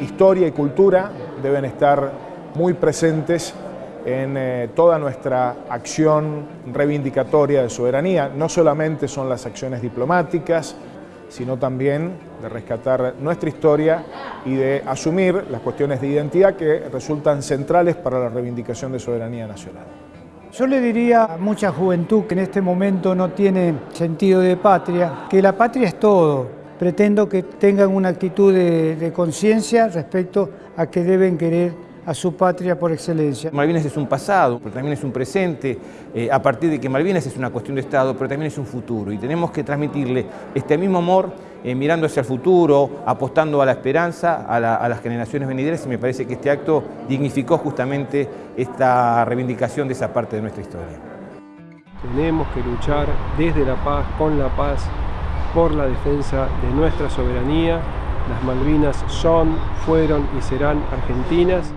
historia y cultura deben estar muy presentes en eh, toda nuestra acción reivindicatoria de soberanía. No solamente son las acciones diplomáticas, sino también de rescatar nuestra historia y de asumir las cuestiones de identidad que resultan centrales para la reivindicación de soberanía nacional. Yo le diría a mucha juventud que en este momento no tiene sentido de patria, que la patria es todo. Pretendo que tengan una actitud de, de conciencia respecto a que deben querer a su patria por excelencia. Malvinas es un pasado, pero también es un presente, eh, a partir de que Malvinas es una cuestión de Estado, pero también es un futuro. Y tenemos que transmitirle este mismo amor eh, mirando hacia el futuro, apostando a la esperanza, a, la, a, las generaciones venideras, y me parece que este acto dignificó justamente esta reivindicación de esa parte de nuestra historia. Tenemos que luchar desde la paz, con la paz, por la defensa de nuestra soberanía. Las Malvinas son, fueron y serán argentinas.